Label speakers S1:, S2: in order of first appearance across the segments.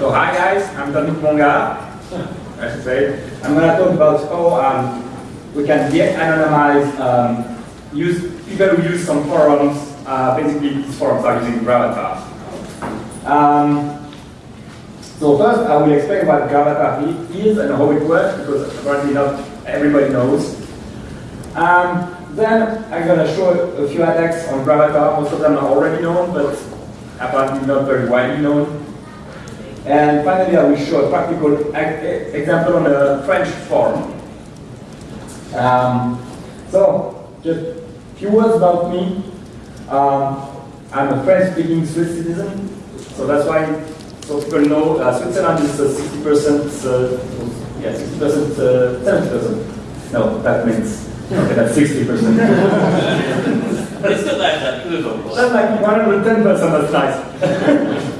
S1: So hi guys, I'm Dominic Monga, I should say. I'm going to talk about how um, we can de-anonymize um, use, people who use some forums, uh, basically these forums are using Gravatar. Um, so first I will explain what Gravatar is and how it works, because apparently not everybody knows. Um, then I'm going to show a few attacks on Gravatar. Most of them are already known, but apparently not very widely known. And finally, I will show a practical example on a French forum. Um, so, just a few words about me. Um, I'm a French-speaking Swiss citizen, so that's why so people know uh, Switzerland is 60%, uh, yeah, 60%, 70%. No, that means okay, that's 60%.
S2: It's still like that,
S1: That's like 110%, that's nice.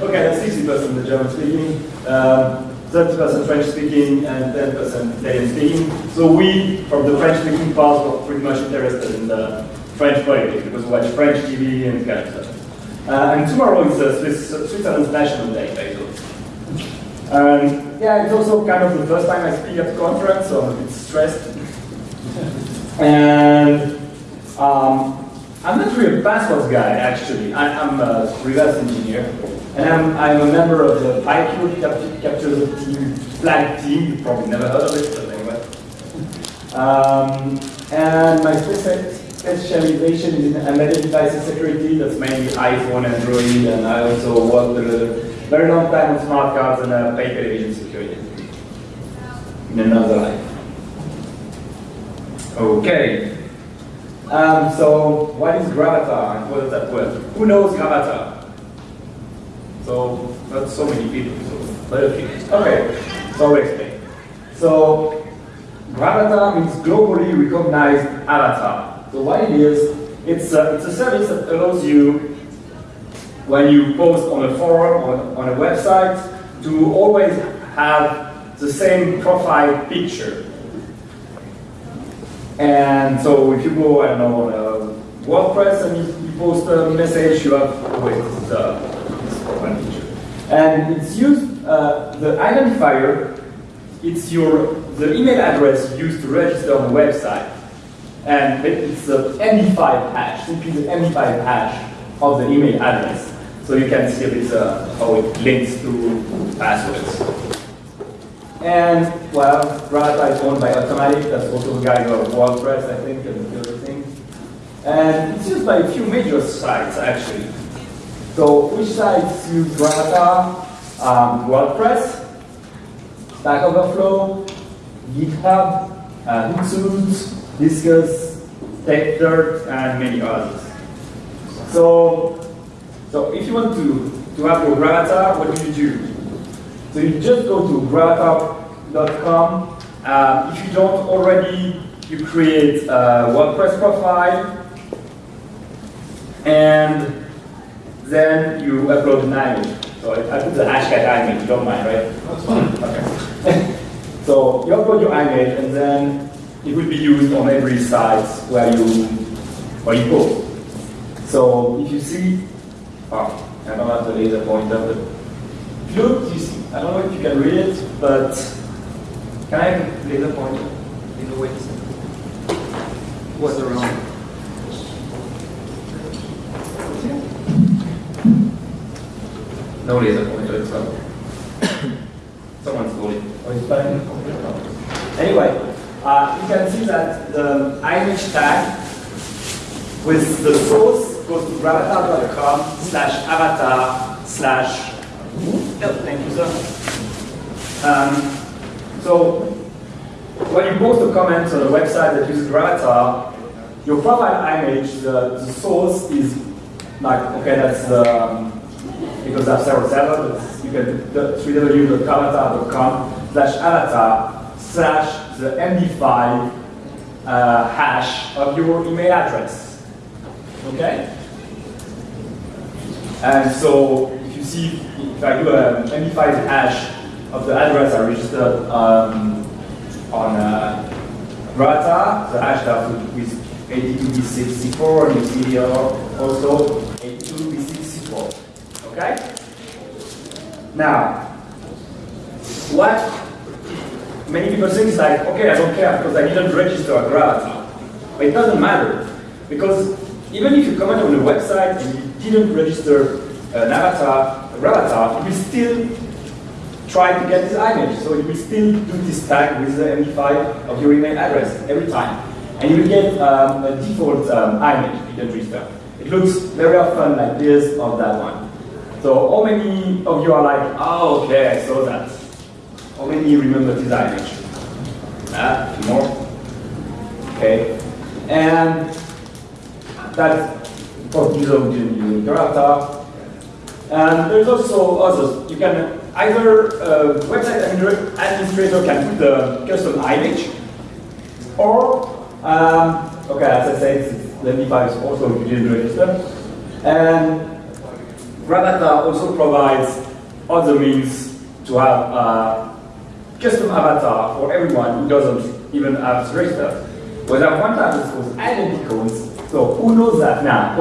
S1: okay, that's 60% the German speaking, 30% um, French speaking, and 10% Italian speaking. So we, from the French speaking part, were pretty much interested in the French politics because we watch French TV and kind of stuff. Uh, and tomorrow is uh, Swiss, Switzerland's National Day, basically. Um, yeah, it's also kind of the first time I speak at the conference, so I'm a bit stressed. and um, I'm not really a passwords guy, actually. I, am a reverse engineer. And I'm, I'm a member of the PyQ Capture Team flag team. You probably never heard of it, but anyway. Um, and my specialization is in embedded devices security. That's mainly iPhone, Android, and I also worked a very long time on smart cards and uh, pay television security in another life. Okay. Um, so what is Gravatar and that work? Who knows Gravatar? So not so many people, so Okay, so I'll explain. So Gravatar means globally recognized avatar. So what it is, it's a, it's a service that allows you, when you post on a forum or on a website, to always have the same profile picture. And so if you go, I don't know, on WordPress and you, you post a message, you have always uh, this feature. And it's used, uh, the identifier, it's your, the email address used to register on the website. And it's the MD5 hash, simply the MD5 hash of the email address. So you can see a bit uh, how it links to passwords. And, well, Gravatar is owned by Automattic, that's also the guy who wrote WordPress, I think, and the other things. And it's used by a few major sites, actually. So, which sites use Gravatar? Um, WordPress, Stack Overflow, GitHub, uh, Hootsuite, Disqus, TechDirt, and many others. So, so if you want to, to have your Gravatar, what do you do? So you just go to gravatar.com. Uh, if you don't already, you create a WordPress profile, and then you upload an image. So I put the hashtag image, you don't mind, right? That's fine. Okay. so you upload your image, and then it will be used on every site where you where you go. So if you see, oh, I don't have the laser pointer, but if you look, you see I don't know if you can read it, but can I have a laser pointer?
S3: In wait. What's the wrong?
S1: No laser pointer, it's up. Someone stole it. Oh, it's fine. Anyway, uh, you can see that the image tag with the source goes to gravatar.com slash avatar slash Yep, thank you, sir. Um, so, when you post a comment on a website that uses Gravatar, your profile image, the, the source is like, okay, that's the, um, because I have several servers, you can www.gravatar.com slash avatar slash the MD5 uh, hash of your email address. Okay? And so you see if I do a MD5 hash of the address I registered um, on uh, Grata, the hash that with 82b64, and you see here also 82b64. Okay? Now, what many people think is like, okay, I don't care because I didn't register a gravatar. But it doesn't matter because even if you comment on a website and you didn't register an avatar, a gravatar, you will still try to get this image. So you will still do this tag with the MD5 of your email address every time. And you will get um, a default um, image you can register. It looks very often like this or that one. So how many of you are like, oh, okay, I saw that. How many remember this image? Ah, more. Okay. And that's for Gizo in Gravatar. And there's also others. You can either uh, website administrator can put the custom image, or um, okay, as I said, the MD5 is also usually register, and Gravatar also provides other means to have a custom avatar for everyone who doesn't even have registered. Well, at one time this was identicals, so who knows that now?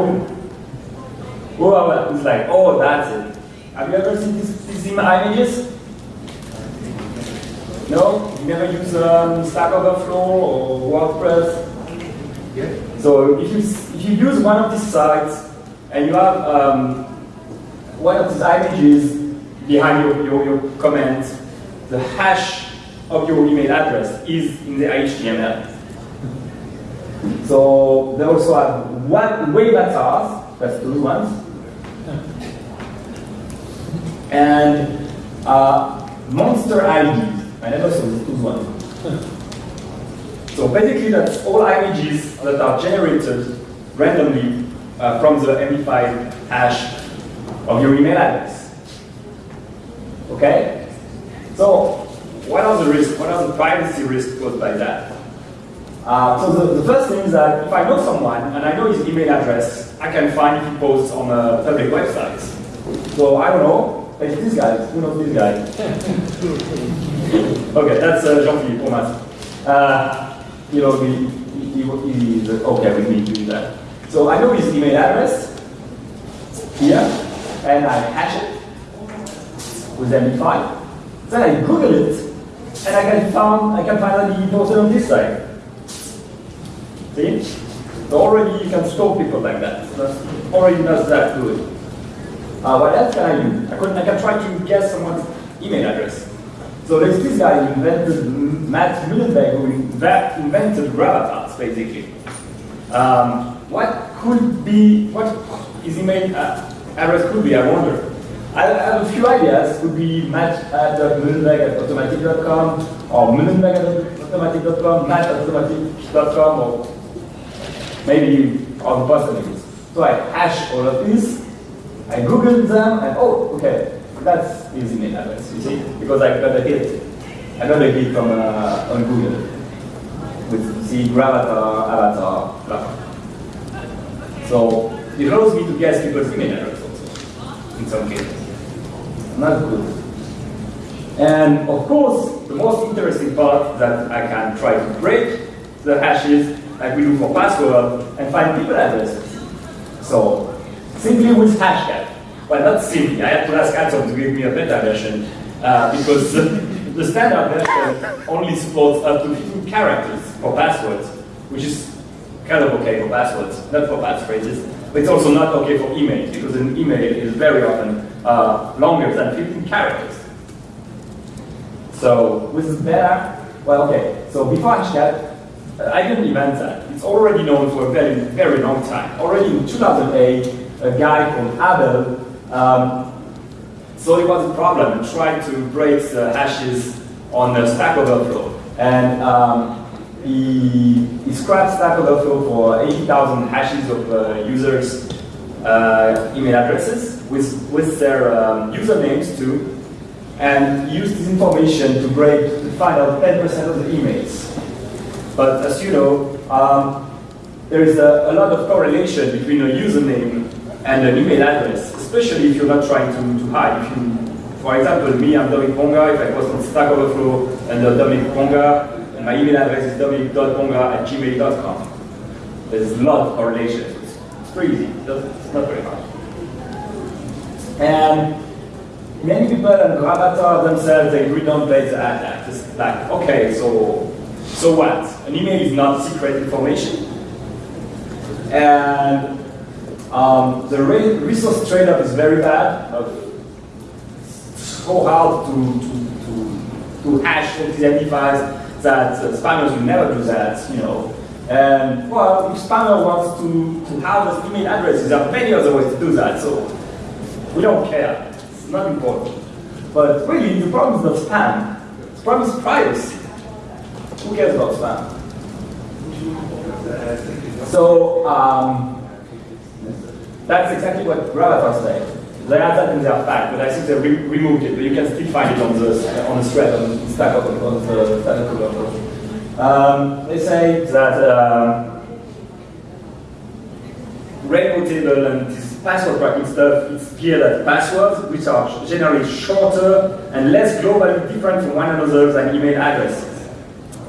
S1: Who is like, oh, that's it. Have you ever seen these, these images? No? You never use um, Stack Overflow or WordPress? Yeah. So if you, if you use one of these sites and you have um, one of these images behind your, your, your comment, the hash of your email address is in the HTML. So they also have one web avatars, that's those ones, and uh, monster IDs. I never saw those ones. so basically, that's all images that are generated randomly uh, from the MD5 hash of your email address. Okay? So, what are the risks? What are the privacy risks caused by that? Uh, so the, the, first thing is that if I know someone and I know his email address, I can find if he posts on a public website. So I don't know, it's this guy. Who knows these guys? okay, that's uh, Jean-Philippe Omas. Uh, you know, he, he, he, he's okay with me doing that. So I know his email address here, and I hash it with MD5. Then I Google it, and I can find I can find that he posted on this side. See? So already you can stalk people like that. That's already does that good. Uh, what else can I do? I can, I can try to guess someone's email address. So there's this guy who invented, Matt Mullenweg, who invented gravatars, basically. Um, what could be, what his email uh, address could be, I wonder. I have a few ideas. Could be matt at mullenweg at automattic.com, or mullenweg at automattic.com, matt at automattic.com, or maybe on the personalities. So I hash all of these, I googled them, and oh, okay, that's his email address, you see, because I got a hit. I got a hit from uh, on Google with the gravatar, avatar, blah. So it allows me to guess people's email address also, in some cases. Not good. And of course, the most interesting part that I can try to break the hashes like we do for password and find people addresses. So simply with hashcat. Well, not simply. I had to ask Atom to give me a better version uh, because the standard version only supports up to 15 characters for passwords, which is kind of okay for passwords, not for passphrases. But it's also not okay for emails because an email is very often uh, longer than 15 characters. So with beta, well, okay. So before hashcat, uh, I didn't invent that. It's already known for a very, very long time. Already in 2008, a guy called Abel um, so it was a problem and tried to break the hashes on the Stack Overflow. And um, he, he scrapped Stack Overflow for 80,000 hashes of uh, users' uh, email addresses with, with their um, usernames too, and used this information to break to find out 10% of the emails. But as you know, um, there is a, a, lot of correlation between a username and an email address, especially if you're not trying to, to hide. If you, for example, me, I'm Dominic Ponga, if I post on Stack Overflow and uh, Dominic Ponga, and my email address is dominic.ponga at gmail.com. There's a lot of correlation. It's, it's pretty easy, it's not very hard. And many people and Gravatar themselves, they really don't play the attack. It's like, okay, so, so what? An email is not secret information. And um, the re resource trade-off is very bad. so hard to, to, to, to hash MD5s that uh, spammers will never do that, you know. And well, if spammer wants to, to harvest email addresses, there are many other ways to do that, so we don't care. It's not important. But really, the problem is not spam. The problem is privacy. Who cares about spam? So, um, that's exactly what Gravatar said. They had that in their pack, but I think they re removed it. But you can still find it on the on the thread on Stack on the Stack Overflow. Um, they say that uh, rainbow table and this password cracking stuff, it's clear that passwords, which are generally shorter and less globally different from one another than email addresses.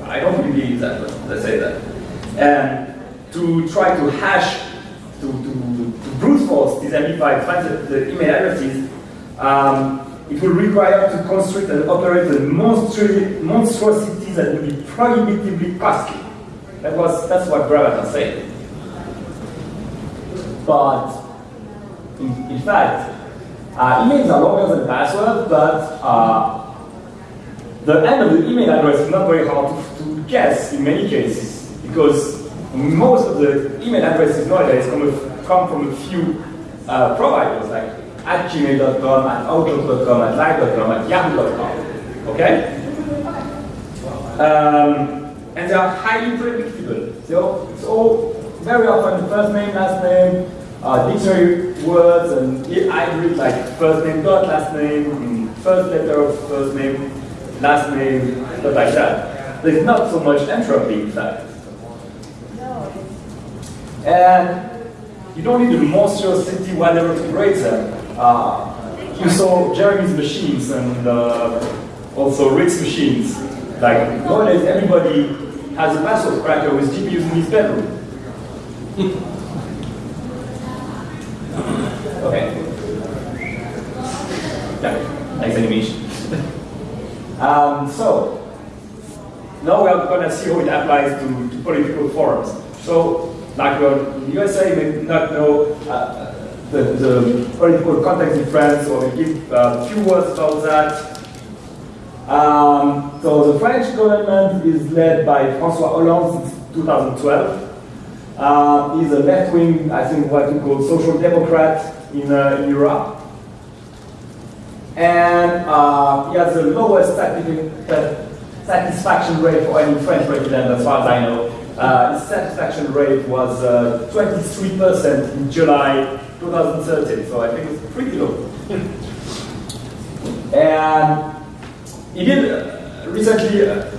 S1: I don't believe that, but let's say that. And to try to hash, to, to, MD5, find the, email addresses, um, it will require to construct and operate a monstrosity that will be prohibitively costly. That was, that's what Gravatar said. But, in, in fact, uh, emails are longer than passwords, but uh, the end of the email address is not very hard to, to guess in many cases, because most of the email addresses nowadays come, come from a few uh, providers, like at gmail.com, at outlook.com, at live.com, at yahoo.com. Okay? Um, and they are highly predictable. So it's all very often first name, last name, uh, dictionary words, and I read like first name dot last name, first letter of first name, last name, stuff like that. There's not so much entropy in fact. And you don't need to a monstrosity whatever to grade them. Uh, you saw Jeremy's machines and uh, also Rick's machines. Like nowadays, everybody has a password cracker with GPUs in his bedroom. okay. Yeah, nice animation. um, so, now we are going to see how it applies to, to political forums. So, like in the USA, may not know uh, the, political context in France, so I'll give a few words about that. Um, so the French government is led by François Hollande since 2012. Um, he's a left-wing, I think what we call social democrat in, uh, in Europe. And uh, he has the lowest satisfaction rate for any French president, as far as I know. Uh, satisfaction rate was 23% uh, in July 2013, so I think it's pretty low. and he did uh, recently uh,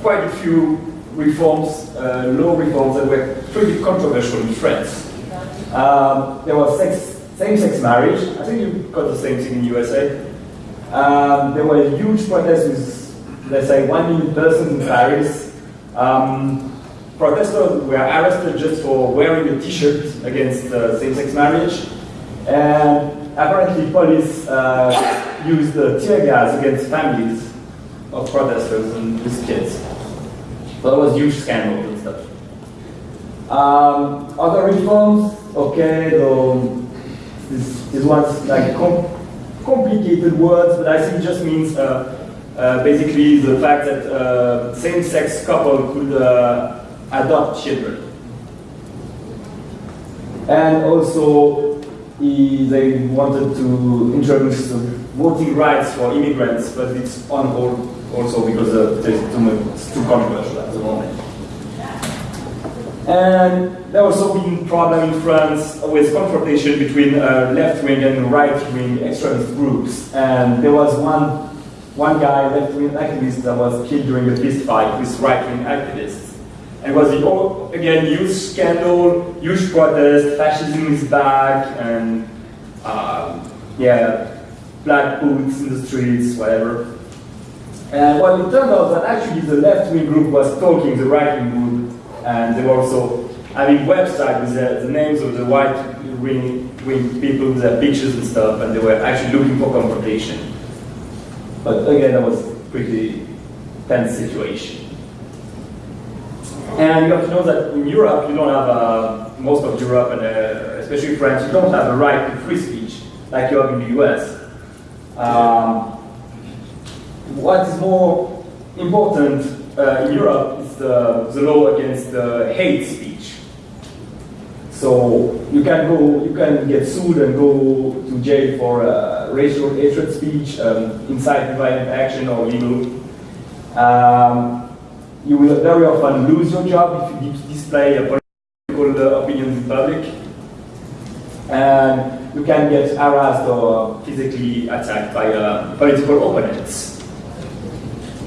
S1: quite a few reforms, law reforms that were pretty controversial in France. Um, there was same-sex marriage. I think you got the same thing in USA. Um, there were huge protests with, let's say, one million persons in Paris. Um, protesters were arrested just for wearing a t-shirt against uh, same-sex marriage. And apparently police uh, used uh, tear gas against families of protesters and with kids. So that was huge scandal and stuff. Um, other reforms, okay, though this, one's like com complicated words, but I think it just means uh, uh, basically the fact that uh, same-sex couple could uh, adopt children. And also, he, they wanted to introduce voting rights for immigrants, but it's on hold also because uh, too much, it's too controversial at the moment. And there was also been problem in France with confrontation between uh, left-wing and right-wing extremist groups. And there was one, one guy, left-wing activist, that was killed during a fist fight with right-wing activists. It was, the, again, huge scandal, huge protest, fascism is back, and uh, yeah, black boots in the streets, whatever. And what it turned out that actually the left-wing group was stalking the right-wing group, and they were also having websites with the, the names of the right-wing bring people their pictures and stuff, and they were actually looking for confrontation. But again, that was pretty tense situation. And you have to know that in Europe, you don't have, uh, most of Europe, and uh, especially France, you don't have a right to free speech like you have in the US. Um, what is more important uh, in Europe is the, the law against uh, hate speech. So you can go, you can get sued and go to jail for uh, racial hatred speech, um, incite violent action or legal. Um, you will very often lose your job if you display a political opinion in public. And you can get harassed or physically attacked by uh, political opponents.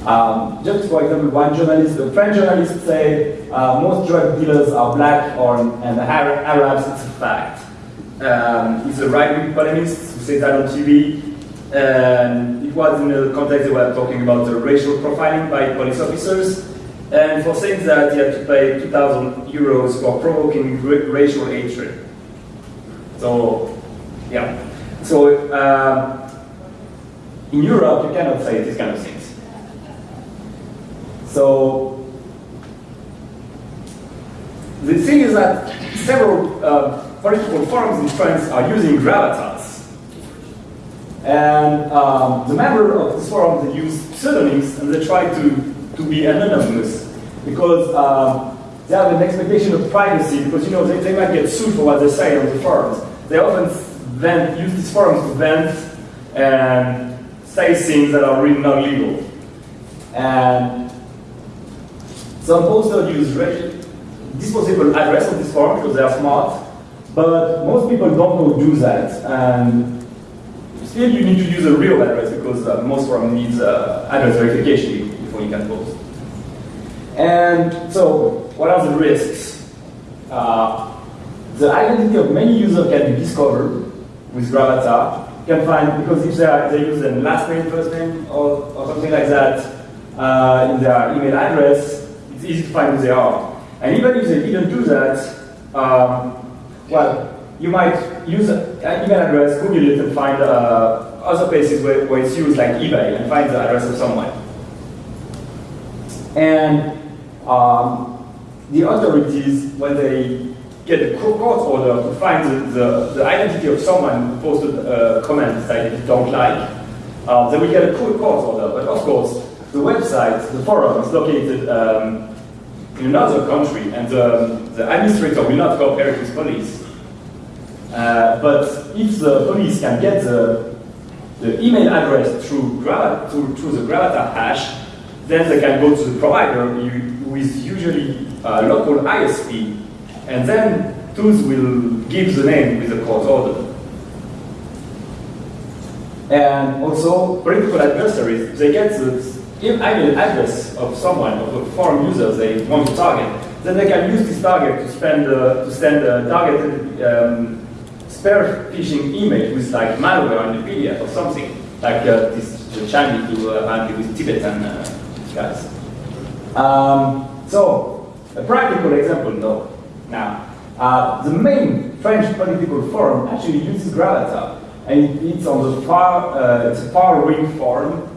S1: Um, just for example, one journalist, a French journalist said uh, most drug dealers are black or and Arabs, it's a fact. Um, he's a right-wing polemist who said that on TV. And it was in the context they were talking about the racial profiling by police officers. And for saying that, you have to pay 2,000 euros for provoking racial hatred. So, yeah. So, uh, in Europe, you cannot say these kind of things. So, the thing is that several uh, political forums in France are using gravitas. And um, the member of this forum, they use pseudonyms and they try to to be anonymous because uh, they have an expectation of privacy because you know they, they might get sued for what they say on the forums. They often vent, use these forums to vent and say things that are really not legal. And some posters use disposable address on this forum because they are smart, but most people don't know do that. And still you need to use a real address because uh, most forums need uh, address verification before you can post. And so, what are the risks? Uh, the identity of many users can be discovered with Gravatar. You can find, because if they, are, they use a last name, first name, or, or something like that uh, in their email address, it's easy to find who they are. And even if they didn't do that, um, well, you might use an email address, Google it, and find uh, other places where, where it's used, like eBay, and find the address of someone. And um, the authorities, when they get a court order to find the, the, the identity of someone who posted a comment that they don't like, uh, they will get a court order. But of course, the website, the forum, is located um, in another country, and the, the administrator will not cooperate with police. Uh, but if the police can get the, the email address through, through, through the Gravatar hash, then they can go to the provider is usually a local ISP, and then tools will give the name with the court order. And also, political adversaries, they get the email address of someone, of a foreign user they want to target. Then they can use this target to, spend, uh, to send a targeted um, spear phishing email with like malware on the PDF or something, like uh, this Chinese do uh, with Tibetan uh, guys. Um, so, a practical example though. Now, uh, the main French political forum actually uses Gravatar, and it's on the far, uh, it's a far-wing forum,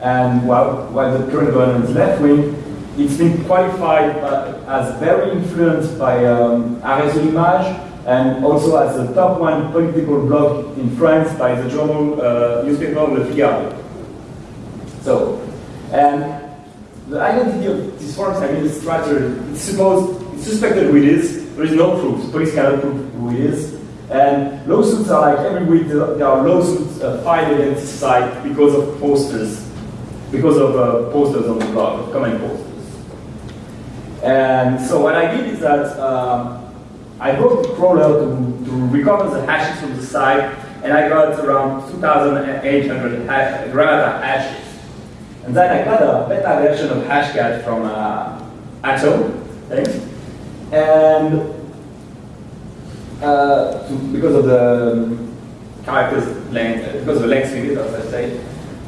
S1: and while, while the current government is left-wing, it's been qualified as very influenced by um, Arrêt sur l'image, and also as the top one political blog in France by the journal uh, newspaper Le Figaro. So, and the identity of this foreign administrator is supposed, it's suspected who it is. There is no proof. Police cannot prove who it is. And lawsuits are like every week there are lawsuits uh, filed against the site because of posters, because of uh, posters on the blog, comment posters. And so what I did is that um, I wrote the crawler to, to recover the hashes from the site, and I got around 2,800 hash, hashes. And then I got a beta version of Hashcat from uh, Atom, thanks. And uh, to, because of the um, characters length, because of the length limit, as I say.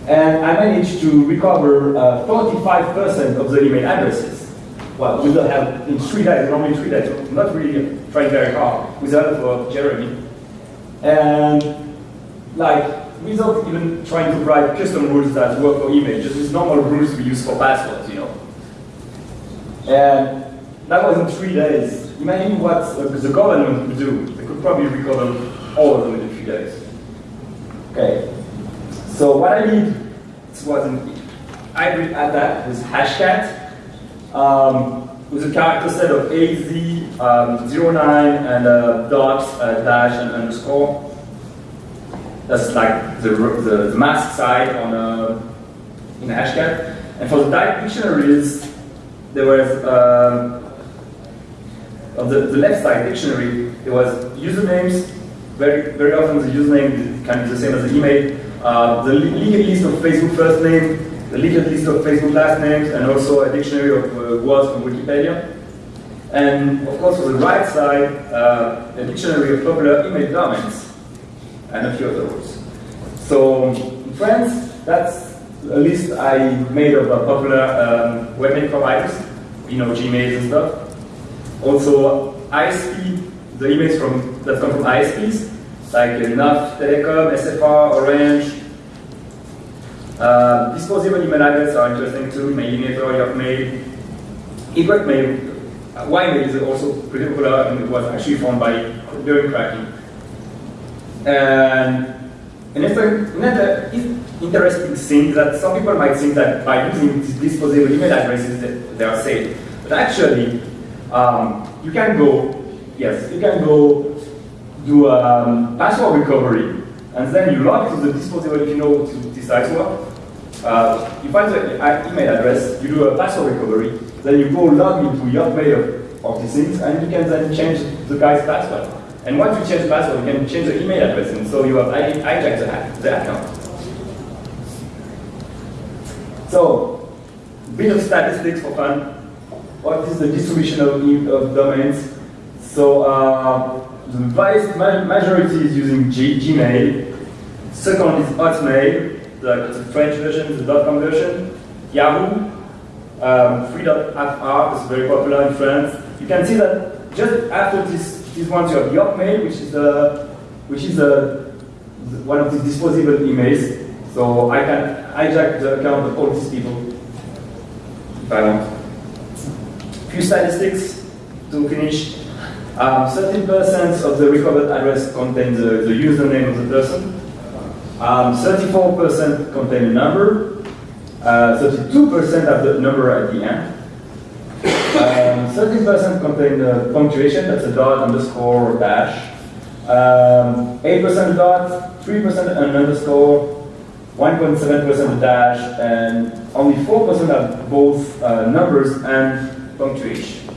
S1: And I managed to recover 45% uh, of the email addresses. well, with the help in three days, normally three days, so not really trying very hard, with the help of Jeremy. And like, without even trying to write custom rules that work for just with normal rules we use for passwords, you know. And that was in three days. Imagine what the government would do. They could probably recover all of them in three days. Okay. So what I did was an hybrid attack with hashcat um, with a character set of AZ, um, 09, and uh, uh, dash, and underscore. That's like the, the, the mask side on a, in hashcat. And for the type dictionaries, there was um, on the, the left side dictionary, there was usernames. Very very often the username can be the same as the email. Uh, the linked list of Facebook first name, the linked list of Facebook last names, and also a dictionary of uh, words from Wikipedia. And of course, for the right side, uh, a dictionary of popular email domains and a few other words. So in France, that's a list I made of uh, popular um, webmail providers, you know, Gmail and stuff. Also, ISP, the emails from that come from ISPs, like NAF, Telecom, SFR, Orange. Uh, disposable email addresses are interesting too, Mailinator, Yokmail. Egretmail, uh, Ymail is also pretty popular and it was actually found by during cracking. And another, interesting thing that some people might think that by using disposable email addresses that they are safe. But actually, um, you can go, yes, you can go do um, password recovery, and then you log to the disposable if you know to this site work. Uh, you find the email address, you do a password recovery, then you go log into your mail of, of these things, and you can then change the guy's password. And once you change the password, you can change the email address, and so you have hijacked the, the account. So, bit of statistics for fun. What is the distribution of, of domains? So, uh, the vast majority is using G Gmail. Second is Hotmail, the, the French version, the .com version. Yahoo, um, free.fr is very popular in France. You can see that just after this, this one, you have Yokmail, which is a, which is a, one of the disposable emails. So I can hijack the account of all these people if I want. Few statistics to finish. 13% um, of the recovered address contain the, the username of the person. 34% um, contain a number. 32% uh, have the number at the end. 13% um, contain the punctuation, that's a dot, underscore, or dash. 8% dot, 3% an underscore, 1.7% dash, and only 4% have both uh, numbers and punctuation.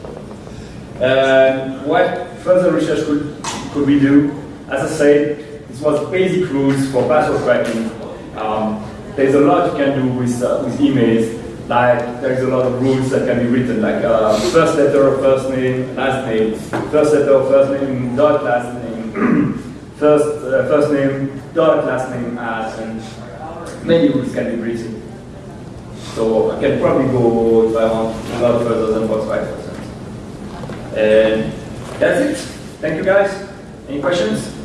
S1: And what further research could, could we do? As I said, this was basic rules for password cracking. Um, there's a lot you can do with, uh, with emails, like there's a lot of rules that can be written, like uh, first letter of first name, last name, first letter of first name, dot last name, first, uh, first name, dot last name as, and many rules can be written. So I can probably go, if I want, a lot further than 45%. And that's it. Thank you guys. Any questions?